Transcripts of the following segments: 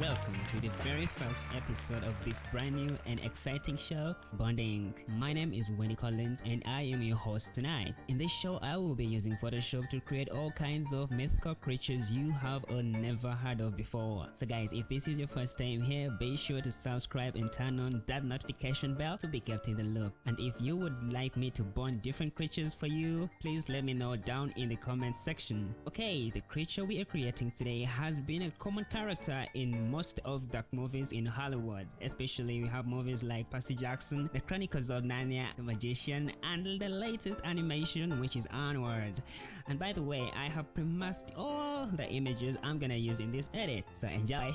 welcome to the very first episode of this brand new and exciting show, Bonding. My name is Wendy Collins and I am your host tonight. In this show, I will be using Photoshop to create all kinds of mythical creatures you have or never heard of before. So guys, if this is your first time here, be sure to subscribe and turn on that notification bell to be kept in the loop. And if you would like me to bond different creatures for you, please let me know down in the comment section. Okay, the creature we are creating today has been a common character in most of the movies in Hollywood. Especially we have movies like Percy Jackson, The Chronicles of Narnia, The Magician, and the latest animation which is Onward. And by the way, I have pre-masked all the images I'm gonna use in this edit, so enjoy!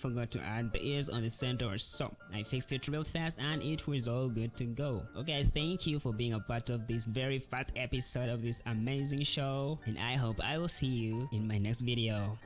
Forgot to add the ears on the centaur so I fixed it real fast and it was all good to go. Okay, thank you for being a part of this very fast episode of this amazing show and I hope I will see you in my next video.